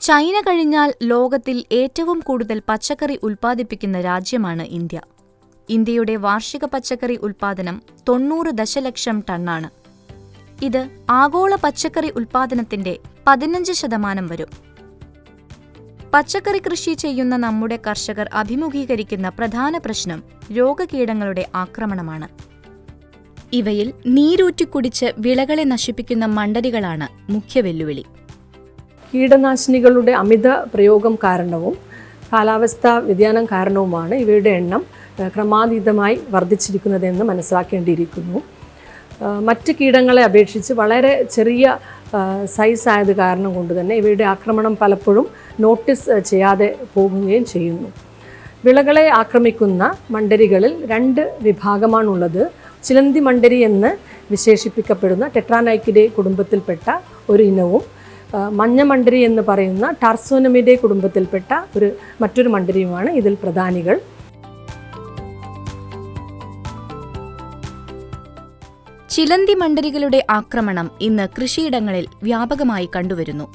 China കഴിഞ്ഞാൽ ലോകത്തിൽ ഏറ്റവും കൂടുതൽ പച്ചക്കറി ഉൽപ്പാദിപ്പിക്കുന്ന രാജ്യമാണ് ഇന്ത്യ. ഇന്ത്യയുടെ വാർഷിക പച്ചക്കറി ഉൽപ്പാദനം തൊണ്ണൂറ് ദശലക്ഷം ടണ്ണാണ്. ഇത് ആഗോള പച്ചക്കറി ഉൽപ്പാദനത്തിന്റെ പതിനഞ്ച് ശതമാനം വരും. പച്ചക്കറി കൃഷി ചെയ്യുന്ന നമ്മുടെ കർഷകർ അഭിമുഖീകരിക്കുന്ന പ്രധാന പ്രശ്നം രോഗകീടങ്ങളുടെ ആക്രമണമാണ്. ഇവയിൽ നീരൂറ്റിക്കുടിച്ച് വിളകളെ നശിപ്പിക്കുന്ന മണ്ടരികളാണ് മുഖ്യ വെല്ലുവിളി. കീടനാശിനികളുടെ അമിത പ്രയോഗം കാരണവും കാലാവസ്ഥാ വ്യതിയാനം കാരണവുമാണ് ഇവയുടെ എണ്ണം ക്രമാതീതമായി വർദ്ധിച്ചിരിക്കുന്നതെന്ന് മനസ്സിലാക്കേണ്ടിയിരിക്കുന്നു. മറ്റ് കീടങ്ങളെ അപേക്ഷിച്ച് വളരെ ചെറിയ സൈസ് ആയത് കാരണം കൊണ്ട് തന്നെ ഇവയുടെ ആക്രമണം പലപ്പോഴും നോട്ടീസ് ചെയ്യാതെ പോകുകയും ചെയ്യുന്നു. വിളകളെ ആക്രമിക്കുന്ന മണ്ടരികളിൽ രണ്ട് വിഭാഗമാണുള്ളത്. ചിലന്തി മണ്ടരി എന്ന് വിശേഷിപ്പിക്കപ്പെടുന്ന ടെട്രാനൈക്കിഡേ കുടുംബത്തിൽപ്പെട്ട ഒരു ഇനവും ആ, മഞ്ഞ മണ്ടരി എന്ന് പറയുന്ന ടാർസോനമിന്റെ കുടുംബത്തിൽപ്പെട്ട ഒരു മറ്റൊരു മണ്ടരിയുമാണ് ഇതിൽ പ്രധാനികൾ. ചിലന്തി മണ്ടരികളുടെ ആക്രമണം ഇന്ന് കൃഷിയിടങ്ങളിൽ വ്യാപകമായി കണ്ടുവരുന്നു.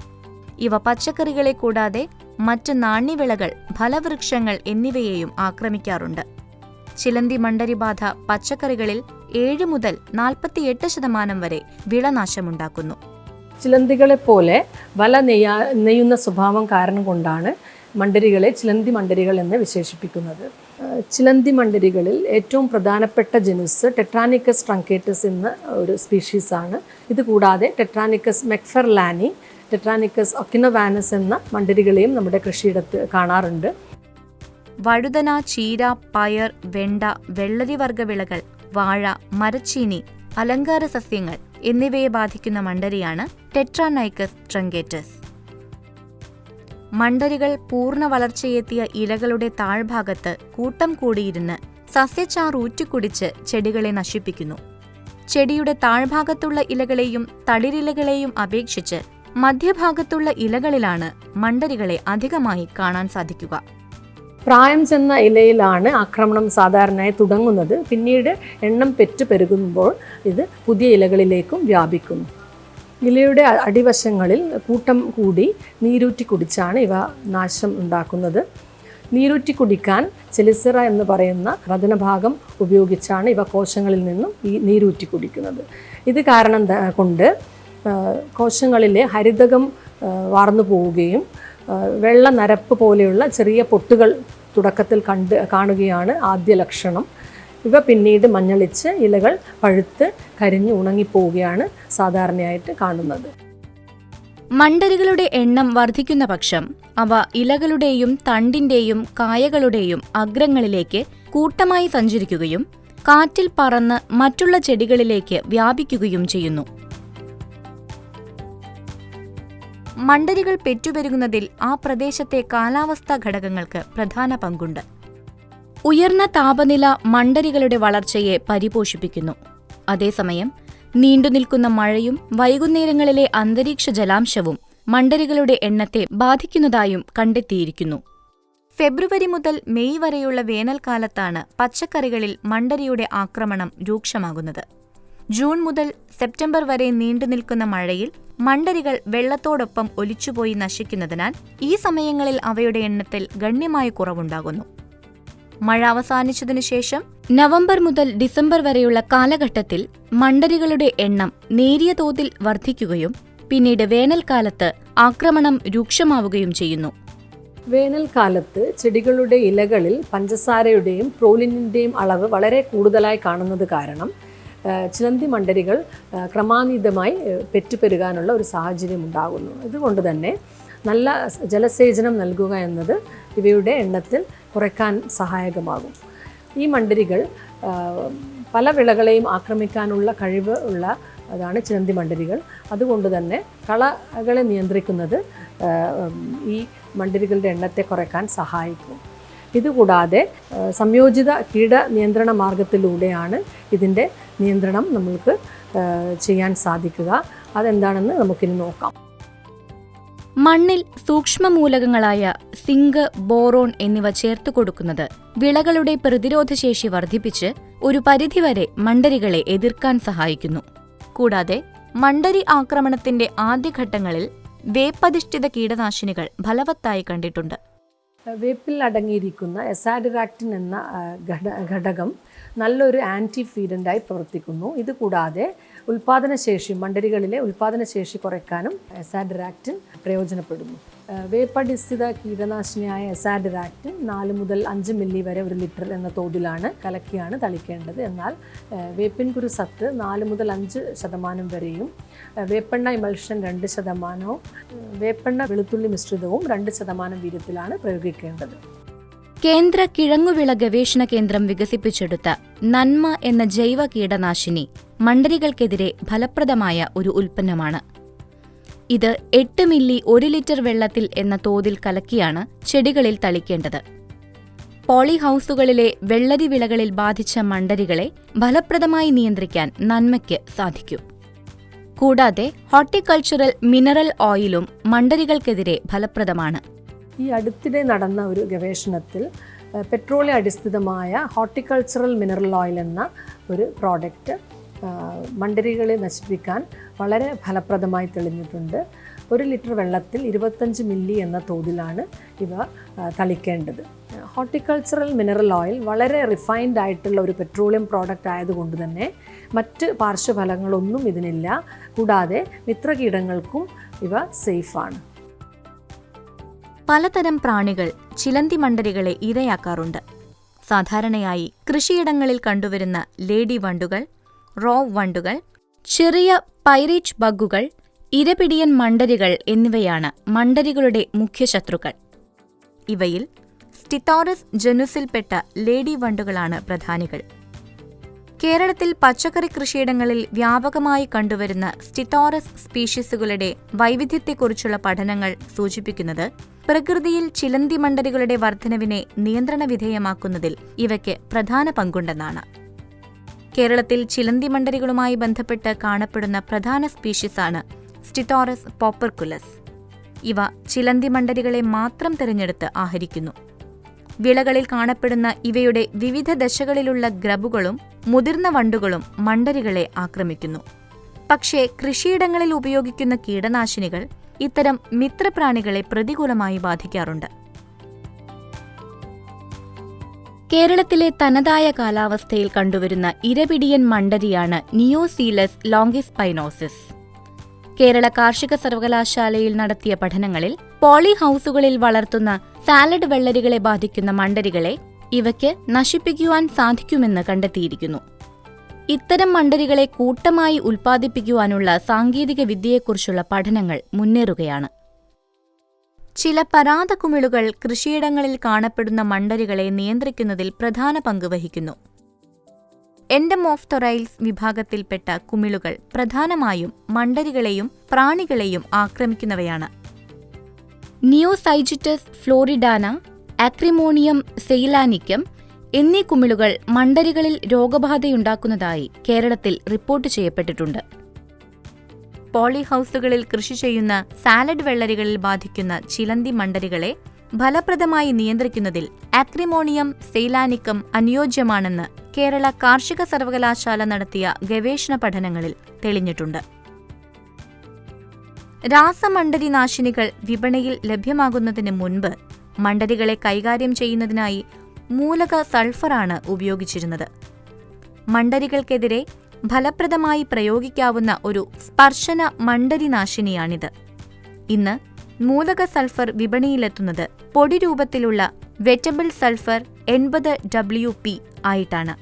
ഇവ പച്ചക്കറികളെ കൂടാതെ മറ്റ് നാണ്യവിളകൾ ഫലവൃക്ഷങ്ങൾ എന്നിവയെയും ആക്രമിക്കാറുണ്ട്. ചിലന്തി മണ്ടരിബാധ പച്ചക്കറികളിൽ ഏഴ് മുതൽ നാൽപ്പത്തിയെട്ട് ശതമാനം വരെ വിളനാശമുണ്ടാക്കുന്നു. ചിലന്തികളെ പോലെ വല നെയ്യാ നെയ്യുന്ന സ്വഭാവം കാരണം കൊണ്ടാണ് മണ്ടരികളെ ചിലന്തി മണ്ടരികൾ എന്ന് വിശേഷിപ്പിക്കുന്നത്. ചിലന്തി മണ്ടരികളിൽ ഏറ്റവും പ്രധാനപ്പെട്ട ജനുസ് ടെട്രാനിക്കസ് ട്രങ്കേറ്റസ് എന്ന ഒരു സ്പീഷീസാണ് ഇത് കൂടാതെ ടെട്രാനിക്കസ് മെക്ഫെർലാനി ടെട്രാനിക്കസ് ഒക്കിനോവാനസ് എന്ന മണ്ടരികളെയും നമ്മുടെ കൃഷിയിടത്ത് കാണാറുണ്ട്. വഴുതന ചീര പയർ വെണ്ട വെള്ളരിവർഗ വിളകൾ വാഴ മരച്ചീനി അലങ്കാര സസ്യങ്ങൾ എന്നിവയെ ബാധിക്കുന്ന മണ്ടരിയാണ് ടെട്രാനൈക്കസ് ട്രങ്കേറ്റസ്. മണ്ടരികൾ പൂർണ വളർച്ചയെത്തിയ ഇലകളുടെ താഴ്ഭാഗത്ത് കൂട്ടം കൂടിയിരുന്ന് സസ്യച്ചാർ ഊറ്റിക്കുടിച്ച് ചെടികളെ നശിപ്പിക്കുന്നു. ചെടിയുടെ താഴ്ഭാഗത്തുള്ള ഇലകളെയും തളിരിലകളെയും അപേക്ഷിച്ച് മധ്യഭാഗത്തുള്ള ഇലകളിലാണ് മണ്ടരികളെ അധികമായി കാണാൻ സാധിക്കുക. പ്രായം ചെന്ന ഇലയിലാണ് ആക്രമണം സാധാരണയായി തുടങ്ങുന്നത്. പിന്നീട് എണ്ണം പെറ്റു പെരുകുമ്പോൾ ഇത് പുതിയ ഇലകളിലേക്കും വ്യാപിക്കുന്നു. ഇലയുടെ അടിവശങ്ങളിൽ കൂട്ടം കൂടി നീരൂറ്റി കുടിച്ചാണ് ഇവ നാശം ഉണ്ടാക്കുന്നത്. നീരൂറ്റി കുടിക്കാൻ ചെലിസിറ എന്ന് പറയുന്ന വചനഭാഗം ഉപയോഗിച്ചാണ് ഇവ കോശങ്ങളിൽ നിന്നും ഈ നീരൂറ്റി കുടിക്കുന്നത്. ഇത് കാരണം കൊണ്ട് കോശങ്ങളിലെ ഹരിതകം വാർന്നു പോവുകയും വെള്ള നരപ്പ് പോലെയുള്ള ചെറിയ പൊട്ടുകൾ തുടക്കത്തിൽ കണ്ട് കാണുകയാണ് ആദ്യ ലക്ഷണം. ഇവ പിന്നീട് മഞ്ഞളിച്ച് ഇലകൾ പഴുത്ത് കരിഞ്ഞ് ഉണങ്ങിപ്പോവുകയാണ് സാധാരണയായിട്ട് കാണുന്നത്. മണ്ടരികളുടെ എണ്ണം വർദ്ധിക്കുന്ന പക്ഷം അവ ഇലകളുടെയും തണ്ടിന്റെയും കായകളുടെയും അഗ്രങ്ങളിലേക്ക് കൂട്ടമായി സഞ്ചരിക്കുകയും കാറ്റിൽ പറന്ന് മറ്റുള്ള ചെടികളിലേക്ക് വ്യാപിക്കുകയും ചെയ്യുന്നു. മണ്ടരികൾ പെറ്റുപെരുകുന്നതിൽ ആ പ്രദേശത്തെ കാലാവസ്ഥാ ഘടകങ്ങൾക്ക് പ്രധാന പങ്കുണ്ട്. ഉയർന്ന താപനില മണ്ടരികളുടെ വളർച്ചയെ പരിപോഷിപ്പിക്കുന്നു. അതേസമയം നീണ്ടുനിൽക്കുന്ന മഴയും വൈകുന്നേരങ്ങളിലെ അന്തരീക്ഷ ജലാംശവും മണ്ടരികളുടെ എണ്ണത്തെ ബാധിക്കുന്നതായും കണ്ടെത്തിയിരിക്കുന്നു. ഫെബ്രുവരി മുതൽ മെയ് വരെയുള്ള വേനൽക്കാലത്താണ് പച്ചക്കറികളിൽ മണ്ടരിയുടെ ആക്രമണം രൂക്ഷമാകുന്നത്. ജൂൺ മുതൽ സെപ്റ്റംബർ വരെ നീണ്ടുനിൽക്കുന്ന മഴയിൽ മണ്ടരികൾ വെള്ളത്തോടൊപ്പം ഒലിച്ചുപോയി നശിക്കുന്നതിനാൽ ഈ സമയങ്ങളിൽ അവയുടെ എണ്ണത്തിൽ ഗണ്യമായ കുറവുണ്ടാകുന്നു. മഴ അവസാനിച്ചതിനു ശേഷം നവംബർ മുതൽ ഡിസംബർ വരെയുള്ള കാലഘട്ടത്തിൽ മണ്ടരികളുടെ എണ്ണം നേരിയ തോതിൽ വർദ്ധിക്കുകയും പിന്നീട് വേനൽക്കാലത്ത് ആക്രമണം രൂക്ഷമാവുകയും ചെയ്യുന്നു. വേനൽക്കാലത്ത് ചെടികളുടെ ഇലകളിൽ പഞ്ചസാരയുടെയും പ്രോലിനിന്റെയും അളവ് വളരെ കൂടുതലായി കാണുന്നത് കാരണം ചിലന്തി മണ്ടരികൾ ക്രമാതീതമായി പെറ്റുപെരുകാനുള്ള ഒരു സാഹചര്യം ഉണ്ടാകുന്നു. ഇതുകൊണ്ട് തന്നെ നല്ല ജലസേചനം നൽകുക എന്നത് ഇവയുടെ എണ്ണത്തിൽ കുറയ്ക്കാൻ സഹായകമാകും. ഈ മണ്ടരികൾ പല വിളകളെയും ആക്രമിക്കാനുള്ള കഴിവ് ഉള്ള അതാണ് ചിലന്തി മണ്ടരികൾ. അതുകൊണ്ട് തന്നെ കളകളെ നിയന്ത്രിക്കുന്നത് ഈ മണ്ടരികളുടെ എണ്ണത്തെ കുറയ്ക്കാൻ സഹായിക്കും. ഇതുകൂടാതെ സംയോജിത കീട നിയന്ത്രണ മാർഗത്തിലൂടെയാണ് ഇതിന്റെ നിയന്ത്രണം നമ്മൾക്ക് ചെയ്യാൻ സാധിക്കുക. അതെന്താണെന്ന് നമുക്കിനി നോക്കാം. മണ്ണിൽ സൂക്ഷ്മമൂലകങ്ങളായ സിങ്ക് ബോറോൺ എന്നിവ ചേർത്ത് കൊടുക്കുന്നത് വിളകളുടെ പ്രതിരോധശേഷി വർദ്ധിപ്പിച്ച് ഒരു പരിധിവരെ മണ്ടരികളെ എതിർക്കാൻ സഹായിക്കുന്നു. കൂടാതെ മണ്ടരി ആക്രമണത്തിന്റെ ആദ്യഘട്ടങ്ങളിൽ വേപ്പധിഷ്ഠിത കീടനാശിനികൾ ഫലവത്തായി കണ്ടിട്ടുണ്ട്. വേപ്പിൽ അടങ്ങിയിരിക്കുന്ന എസാഡിറാക്റ്റിൻ എന്ന ഘടകം നല്ലൊരു ആന്റി ഫീഡന്റായി പ്രവർത്തിക്കുന്നു. ഇത് കൂടാതെ ഉൽപാദനശേഷി മണ്ടരികളിലെ ഉൽപാദനശേഷി കുറയ്ക്കാനും എസാഡിറാക്റ്റിൻ പ്രയോജനപ്പെടുന്നു. വേപ്പടിസ്ഥിത കീടനാശിനിയായ എസാഡിറാക്റ്റിൻ നാല് മുതൽ അഞ്ച് മില്ലി വരെ ഒരു ലിറ്റർ എന്ന തോതിലാണ് കലക്കിയാണ് തളിക്കേണ്ടത്. എന്നാൽ വേപ്പിൻകുരു വേപ്പിൻ കുരു സത്ത് നാല് മുതൽ അഞ്ച് ശതമാനം വരെയും വേപ്പെണ്ണ ഇമൽഷൻ രണ്ട് ശതമാനവും വേപ്പെണ്ണ വെളുത്തുള്ളി മിശ്രിതവും രണ്ട് ശതമാനം വീര്യത്തിലാണ് പ്രയോഗിക്കേണ്ടത്. കേന്ദ്ര കിഴങ്ങുവിള ഗവേഷണ കേന്ദ്രം വികസിപ്പിച്ചെടുത്ത നന്മ എന്ന ജൈവ കീടനാശിനി മണ്ടരികൾക്കെതിരെ ഫലപ്രദമായ ഒരു ഉൽപ്പന്നമാണ്. ഇത് എട്ട് മില്ലി ഒരു ലിറ്റർ വെള്ളത്തിൽ എന്ന തോതിൽ കലക്കിയാണ് ചെടികളിൽ തളിക്കേണ്ടത്. പോളി ഹൗസുകളിലെ വെള്ളരി വിളകളിൽ ബാധിച്ച മണ്ടരികളെ ഫലപ്രദമായി നിയന്ത്രിക്കാൻ നന്മയ്ക്ക് സാധിക്കും. കൂടാതെ ഹോർട്ടിക്കൾച്ചറൽ മിനറൽ ഓയിലും മണ്ടരികൾക്കെതിരെ ഫലപ്രദമാണ്. ഈ അടുത്തിടെ നടന്ന ഒരു ഗവേഷണത്തിൽ പെട്രോളിയം അടിസ്ഥിതമായ ഹോർട്ടിക്കൾച്ചറൽ മിനറൽ ഓയിൽ എന്ന ഒരു പ്രോഡക്റ്റ് മണ്ടരികളെ നശിപ്പിക്കാൻ വളരെ ഫലപ്രദമായി തെളിഞ്ഞിട്ടുണ്ട്. ഒരു ലിറ്റർ വെള്ളത്തിൽ ഇരുപത്തഞ്ച് മില്ലി എന്ന തോതിലാണ് ഇവ തളിക്കേണ്ടത്. ഹോർട്ടിക്കൾച്ചറൽ മിനറൽ ഓയിൽ വളരെ റിഫൈൻഡ് ആയിട്ടുള്ള ഒരു പെട്രോളിയം പ്രോഡക്റ്റ് ആയതുകൊണ്ട് തന്നെ മറ്റ് പാർശ്വഫലങ്ങളൊന്നും ഇതിനില്ല. കൂടാതെ മിത്രകീടങ്ങൾക്കും ഇവ സേഫാണ്. പലതരം പ്രാണികൾ ചിലന്തി മണ്ടരികളെ ഇരയാക്കാറുണ്ട്. സാധാരണയായി കൃഷിയിടങ്ങളിൽ കണ്ടുവരുന്ന ലേഡി വണ്ടുകൾ റോ വണ്ടുകൾ ചെറിയ പൈറീച്ച് ബഗ്ഗുകൾ ഇരപിടിയൻ മണ്ടരികൾ എന്നിവയാണ് മണ്ടരികളുടെ മുഖ്യ ശത്രുക്കൾ ഇവയിൽ സ്റ്റിത്തോറസ് ജനുസിൽപ്പെട്ട ലേഡി വണ്ടുകളാണ് പ്രധാനികൾ. കേരളത്തിൽ പച്ചക്കറി കൃഷിയിടങ്ങളിൽ വ്യാപകമായി കണ്ടുവരുന്ന സ്റ്റിത്തോറസ് സ്പീഷീസുകളുടെ വൈവിധ്യത്തെക്കുറിച്ചുള്ള പഠനങ്ങൾ സൂചിപ്പിക്കുന്നത് പ്രകൃതിയിൽ ചിലന്തി മണ്ഡലുകളുടെ വർധനവിനെ നിയന്ത്രണ വിധേയമാക്കുന്നതിൽ ഇവയ്ക്ക് പ്രധാന പങ്കുണ്ടെന്നാണ്. കേരളത്തിൽ ചിലന്തി മണ്ഡലുകളുമായി ബന്ധപ്പെട്ട് കാണപ്പെടുന്ന പ്രധാന സ്പീഷീസാണ് സ്റ്റിത്തോറസ് പോപ്പർകുലസ് ഇവ ചിലന്തി മണ്ഡലുകളെ മാത്രം തിരഞ്ഞെടുത്ത് ആഹരിക്കുന്നു. വിളകളിൽ കാണപ്പെടുന്ന ഇവയുടെ വിവിധ ദശകളിലുള്ള ഗ്രബുകളും മുതിർന്ന വണ്ടുകളും മണ്ടരികളെ ആക്രമിക്കുന്നു. പക്ഷേ കൃഷിയിടങ്ങളിൽ ഉപയോഗിക്കുന്ന കീടനാശിനികൾ ഇത്തരം മിത്രപ്രാണികളെ പ്രതികൂലമായി ബാധിക്കാറുണ്ട്. കേരളത്തിലെ തനതായ കാലാവസ്ഥയിൽ കണ്ടുവരുന്ന ഇരപിടിയൻ മണ്ടരിയാണ് നിയോസീലസ് ലോങ്കിസ്പൈനോസിസ് കേരള കാർഷിക സർവകലാശാലയിൽ നടത്തിയ പഠനങ്ങളിൽ പോളി ഹൌസുകളിൽ വളർത്തുന്ന സാലഡ് വെള്ളരികളെ ബാധിക്കുന്ന മണ്ടരികളെ ഇവയ്ക്ക് നശിപ്പിക്കുവാൻ സാധിക്കുമെന്ന് കണ്ടെത്തിയിരിക്കുന്നു. ഇത്തരം മണ്ടരികളെ കൂട്ടമായി ഉൽപ്പാദിപ്പിക്കുവാനുള്ള സാങ്കേതിക വിദ്യയെക്കുറിച്ചുള്ള പഠനങ്ങൾ മുന്നേറുകയാണ്. ചില പരാതകുമിളുകൾ കൃഷിയിടങ്ങളിൽ കാണപ്പെടുന്ന മണ്ടരികളെ നിയന്ത്രിക്കുന്നതിൽ പ്രധാന പങ്ക് വഹിക്കുന്നു. എൻഡമോഫ്തൊറൈൽസ് വിഭാഗത്തിൽപ്പെട്ട കുമിളുകൾ പ്രധാനമായും മണ്ടരികളെയും പ്രാണികളെയും ആക്രമിക്കുന്നവയാണ്. നിയോസൈജിറ്റസ് ഫ്ലോറിഡാന ആക്രിമോണിയം സെയിലാനിക്കം എന്നീ കുമിളുകൾ മണ്ടരികളിൽ രോഗബാധയുണ്ടാക്കുന്നതായി കേരളത്തിൽ റിപ്പോർട്ട് ചെയ്യപ്പെട്ടിട്ടുണ്ട്. പോളിഹൌസുകളിൽ കൃഷി ചെയ്യുന്ന സാലഡ് വെള്ളരികളിൽ ബാധിക്കുന്ന ചിലന്തി മണ്ടരികളെ ഫലപ്രദമായി നിയന്ത്രിക്കുന്നതിൽ ആക്രിമോണിയം സെയിലാനിക്കം അനുയോജ്യമാണെന്ന് കേരള കാർഷിക സർവകലാശാല നടത്തിയ ഗവേഷണ പഠനങ്ങളിൽ തെളിഞ്ഞിട്ടുണ്ട്. രാസമണ്ടരി നാശിനികൾ വിപണിയിൽ ലഭ്യമാകുന്നതിന് മുൻപ് മണ്ടരികളെ കൈകാര്യം ചെയ്യുന്നതിനായി മൂലക സൾഫറാണ് ഉപയോഗിച്ചിരുന്നത്. മണ്ടരികൾക്കെതിരെ ഫലപ്രദമായി പ്രയോഗിക്കാവുന്ന ഒരു സ്പർശന മണ്ടരി നാശിനിയാണിത്. ഇന്ന് മൂലക സൾഫർ വിപണിയിലെത്തുന്നത് പൊടി രൂപത്തിലുള്ള വെറ്റബിൾ സൾഫർ എൺപത് ഡബ്ല്യു പി ആയിട്ടാണ്.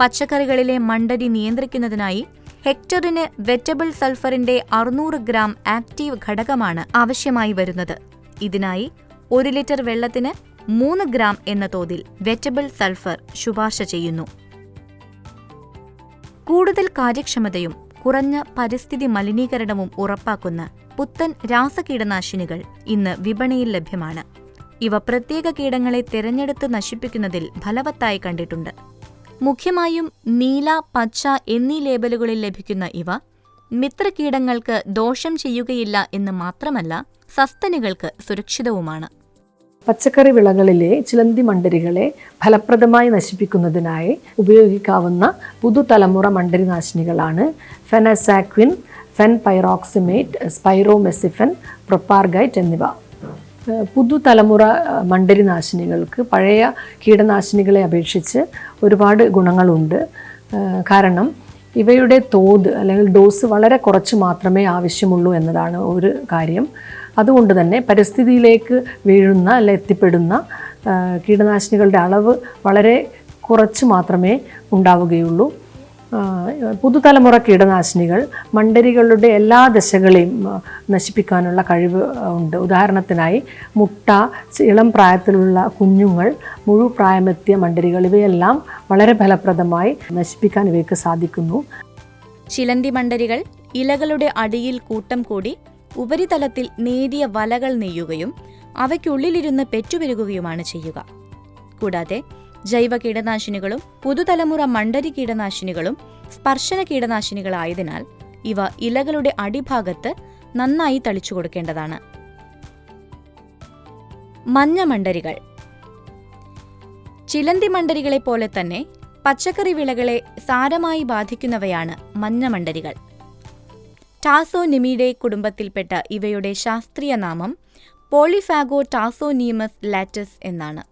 പച്ചക്കറികളിലെ മണ്ടരി നിയന്ത്രിക്കുന്നതിനായി ഹെക്ടറിന് വെറ്റബിൾ സൾഫറിന്റെ അറുന്നൂറ് ഗ്രാം ആക്റ്റീവ് ഘടകമാണ് ആവശ്യമായി വരുന്നത്. ഇതിനായി ഒരു ലിറ്റർ വെള്ളത്തിന് മൂന്ന് ഗ്രാം എന്ന തോതിൽ വെറ്റബിൾ സൾഫർ ശുപാർശ ചെയ്യുന്നു. കൂടുതൽ കാര്യക്ഷമതയും കുറഞ്ഞ പരിസ്ഥിതി മലിനീകരണവും ഉറപ്പാക്കുന്ന പുത്തൻ രാസകീടനാശിനികൾ ഇന്ന് വിപണിയിൽ ലഭ്യമാണ്. ഇവ പ്രത്യേക കീടങ്ങളെ തിരഞ്ഞെടുത്ത് നശിപ്പിക്കുന്നതിൽ ഫലവത്തായി കണ്ടിട്ടുണ്ട്. മുഖ്യമായും നീല പച്ച എന്നീ ലേബലുകളിൽ ലഭിക്കുന്ന ഇവ മിത്രകീടങ്ങൾക്ക് ദോഷം ചെയ്യുകയില്ല എന്ന് മാത്രമല്ല സസ്തനികൾക്ക് സുരക്ഷിതവുമാണ്. പച്ചക്കറി വിളകളിലെ ചിലന്തി മണ്ടരികളെ ഫലപ്രദമായി നശിപ്പിക്കുന്നതിനായി ഉപയോഗിക്കാവുന്ന പുതുതലമുറ മണ്ടരി നാശിനികളാണ് ഫെനസാക്വിൻ ഫെൻ പൈറോക്സിമേറ്റ് സ്പൈറോമെസിഫൻ പ്രൊപ്പാർഗൈറ്റ് എന്നിവ പുതുതലമുറ മണ്ടരി മണ്ടരിനാശിനികൾക്ക് പഴയ കീടനാശിനികളെ അപേക്ഷിച്ച് ഒരുപാട് ഗുണങ്ങളുണ്ട്. കാരണം ഇവയുടെ തോത് അല്ലെങ്കിൽ ഡോസ് വളരെ കുറച്ച് മാത്രമേ ആവശ്യമുള്ളൂ എന്നതാണ് ഒരു കാര്യം. അതുകൊണ്ട് തന്നെ പരിസ്ഥിതിയിലേക്ക് വീഴുന്ന അല്ലെ എത്തിപ്പെടുന്ന കീടനാശിനികളുടെ അളവ് വളരെ കുറച്ച് മാത്രമേ ഉണ്ടാവുകയുള്ളൂ. പുതുതലമുറ കീടനാശിനികൾ മണ്ടരികളുടെ എല്ലാ ദശകളെയും നശിപ്പിക്കാനുള്ള കഴിവ് ഉണ്ട്. ഉദാഹരണത്തിനായി മുട്ട ഇളം പ്രായത്തിലുള്ള കുഞ്ഞുങ്ങൾ മുഴുപ്രായമെത്തിയ മണ്ടരികൾ ഇവയെല്ലാം വളരെ ഫലപ്രദമായി നശിപ്പിക്കാൻ ഇവയ്ക്ക് സാധിക്കുന്നു. ശിലന്തി മണ്ടരികൾ ഇലകളുടെ അടിയിൽ കൂട്ടം കൂടി ഉപരിതലത്തിൽ നേരിയ വലകൾ നെയ്യുകയും അവയ്ക്കുള്ളിലിരുന്ന് പെറ്റുപെരുകുകയുമാണ് ചെയ്യുക. കൂടാതെ ജൈവ കീടനാശിനികളും പുതുതലമുറ മണ്ടരി കീടനാശിനികളും സ്പർശന കീടനാശിനികളായതിനാൽ ഇവ ഇലകളുടെ അടിഭാഗത്ത് നന്നായി തളിച്ചു കൊടുക്കേണ്ടതാണ്. മഞ്ഞ മണ്ടരികൾ. ചിലന്തി മണ്ടരികളെ പോലെ തന്നെ പച്ചക്കറി വിളകളെ സാരമായി ബാധിക്കുന്നവയാണ് മഞ്ഞമണ്ടരികൾ ടാസോനിമിഡെ കുടുംബത്തിൽപ്പെട്ട ഇവയുടെ ശാസ്ത്രീയ നാമം പോളിഫാഗോ ടാസോനീമസ് ലാറ്റസ് എന്നാണ്.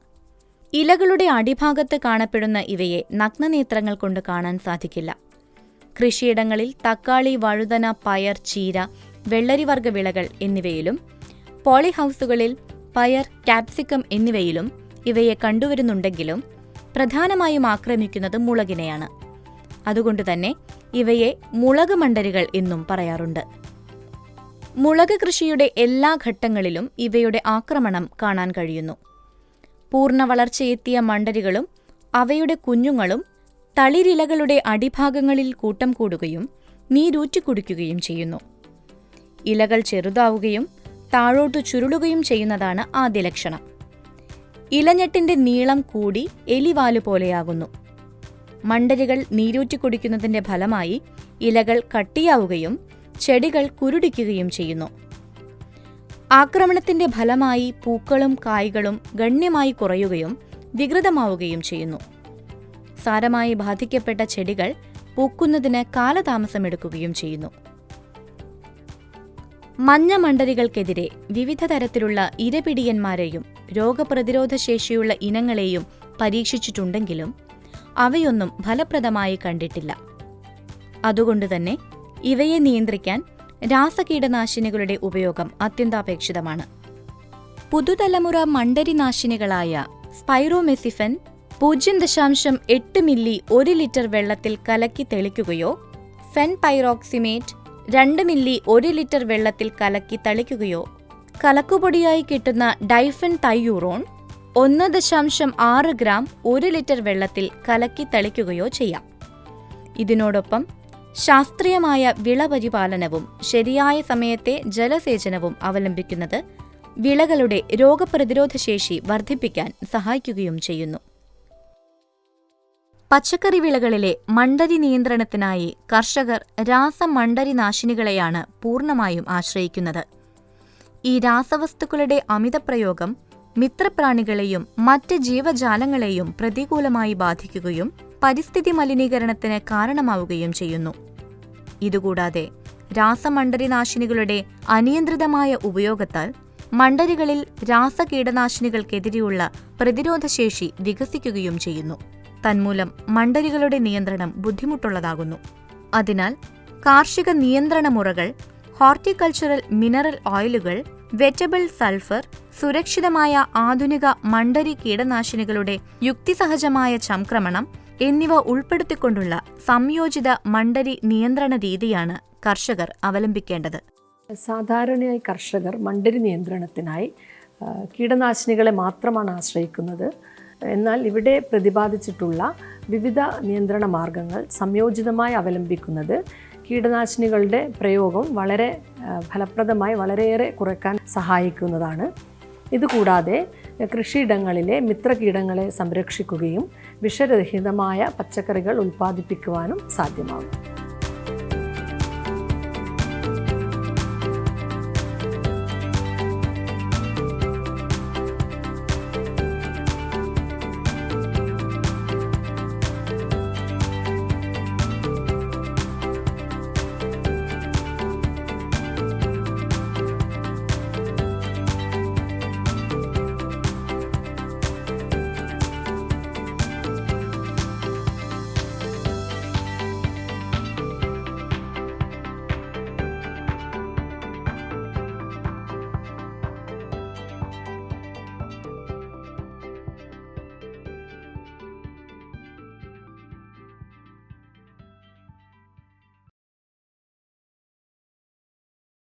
ഇലകളുടെ അടിഭാഗത്ത് കാണപ്പെടുന്ന ഇവയെ നഗ്നനേത്രങ്ങൾ കൊണ്ട് കാണാൻ സാധിക്കില്ല. കൃഷിയിടങ്ങളിൽ തക്കാളി വഴുതന പയർ ചീര വെള്ളരിവർഗ വിളകൾ എന്നിവയിലും പോളിഹൌസുകളിൽ പയർ കാപ്സിക്കം എന്നിവയിലും ഇവയെ കണ്ടുവരുന്നുണ്ടെങ്കിലും പ്രധാനമായും ആക്രമിക്കുന്നത് മുളകിനെയാണ്. അതുകൊണ്ടുതന്നെ ഇവയെ മുളക് മണ്ടരികൾ എന്നും പറയാറുണ്ട്. മുളക് കൃഷിയുടെ എല്ലാ ഘട്ടങ്ങളിലും ഇവയുടെ ആക്രമണം കാണാൻ കഴിയുന്നു. പൂർണ വളർച്ചയെത്തിയ മണ്ടരികളും അവയുടെ കുഞ്ഞുങ്ങളും തളിരിലകളുടെ അടിഭാഗങ്ങളിൽ കൂട്ടം കൂടുകയും നീരൂറ്റിക്കുടിക്കുകയും ചെയ്യുന്നു. ഇലകൾ ചെറുതാവുകയും താഴോട്ടു ചുരുളുകയും ചെയ്യുന്നതാണ് ആദ്യ ലക്ഷണം. ഇലഞ്ഞെട്ടിന്റെ നീളം കൂടി എലിവാലു പോലെയാകുന്നു. മണ്ടരികൾ നീരൂറ്റിക്കുടിക്കുന്നതിന്റെ ഫലമായി ഇലകൾ കട്ടിയാവുകയും ചെടികൾ കുരുടിക്കുകയും ചെയ്യുന്നു. ആക്രമണത്തിന്റെ ഫലമായി പൂക്കളും കായ്കളും ഗണ്യമായി കുറയുകയും വികൃതമാവുകയും ചെയ്യുന്നു. സാരമായി ബാധിക്കപ്പെട്ട ചെടികൾ പൂക്കുന്നതിന് കാലതാമസമെടുക്കുകയും ചെയ്യുന്നു. മഞ്ഞ മണ്ടരികൾക്കെതിരെ വിവിധ തരത്തിലുള്ള ഇരപിടിയന്മാരെയും രോഗപ്രതിരോധ ശേഷിയുള്ള ഇനങ്ങളെയും പരീക്ഷിച്ചിട്ടുണ്ടെങ്കിലും അവയൊന്നും ഫലപ്രദമായി കണ്ടിട്ടില്ല. അതുകൊണ്ടുതന്നെ ഇവയെ നിയന്ത്രിക്കാൻ രാസകീടനാശിനികളുടെ ഉപയോഗം അത്യന്താപേക്ഷിതമാണ്. പുതുതലമുറ മണ്ടരിനാശിനികളായ സ്പൈറോമെസിഫൻ പൂജ്യം ദശാംശം എട്ട് മില്ലി ഒരു ലിറ്റർ വെള്ളത്തിൽ കലക്കി തെളിക്കുകയോ ഫെൻ പൈറോക്സിമേറ്റ് രണ്ട് മില്ലി ഒരു ലിറ്റർ വെള്ളത്തിൽ കലക്കി തളിക്കുകയോ കലക്കുപൊടിയായി കിട്ടുന്ന ഡൈഫൻ തൈയൂറോൺ ഒന്ന് ദശാംശം ആറ് ഗ്രാം ഒരു ലിറ്റർ വെള്ളത്തിൽ കലക്കി തളിക്കുകയോ ചെയ്യാം. ഇതിനോടൊപ്പം ശാസ്ത്രീയമായ വിളപരിപാലനവും ശരിയായ സമയത്തെ ജലസേചനവും അവലംബിക്കുന്നത് വിളകളുടെ രോഗപ്രതിരോധ ശേഷി വർദ്ധിപ്പിക്കാൻ സഹായിക്കുകയും ചെയ്യുന്നു. പച്ചക്കറി വിളകളിലെ മണ്ടരി നിയന്ത്രണത്തിനായി കർഷകർ രാസമണ്ടരി നാശിനികളെയാണ് പൂർണമായും ആശ്രയിക്കുന്നത്. ഈ രാസവസ്തുക്കളുടെ അമിതപ്രയോഗം മിത്രപ്രാണികളെയും മറ്റ് ജീവജാലങ്ങളെയും പ്രതികൂലമായി ബാധിക്കുകയും പരിസ്ഥിതി മലിനീകരണത്തിന് കാരണമാവുകയും ചെയ്യുന്നു. ഇതുകൂടാതെ രാസമണ്ഡരിനാശിനികളുടെ അനിയന്ത്രിതമായ ഉപയോഗത്താൽ മണ്ഡരികളിൽ രാസകീടനാശിനികൾക്കെതിരെയുള്ള പ്രതിരോധശേഷി വികസിക്കുകയും ചെയ്യുന്നു. തന്മൂലം മണ്ഡരികളുടെ നിയന്ത്രണം ബുദ്ധിമുട്ടുള്ളതാകുന്നു. അതിനാൽ കാർഷിക നിയന്ത്രണ മുറകൾ ഹോർട്ടിക്കൾച്ചറൽ മിനറൽ ഓയിലുകൾ വെറ്റബിൾ സൾഫർ സുരക്ഷിതമായ ആധുനിക മണ്ഡരി കീടനാശിനികളുടെ യുക്തിസഹജമായ ചംക്രമണം എന്നിവ ഉൾപ്പെടുത്തിക്കൊണ്ടുള്ള സംയോജിത മണ്ടരി നിയന്ത്രണ രീതിയാണ് കർഷകർ അവലംബിക്കേണ്ടത്. സാധാരണയായി കർഷകർ മണ്ടരി നിയന്ത്രണത്തിനായി കീടനാശിനികളെ മാത്രമാണ് ആശ്രയിക്കുന്നത്. എന്നാൽ ഇവിടെ പ്രതിപാദിച്ചിട്ടുള്ള വിവിധ നിയന്ത്രണ മാർഗങ്ങൾ സംയോജിതമായി അവലംബിക്കുന്നത് കീടനാശിനികളുടെ പ്രയോഗം വളരെ ഫലപ്രദമായി വളരെയേറെ കുറയ്ക്കാൻ സഹായിക്കുന്നതാണ്. ഇതുകൂടാതെ കൃഷിയിടങ്ങളിലെ മിത്രകീടങ്ങളെ സംരക്ഷിക്കുകയും വിഷരഹിതമായ പച്ചക്കറികൾ ഉൽപ്പാദിപ്പിക്കുവാനും സാധ്യമാകും.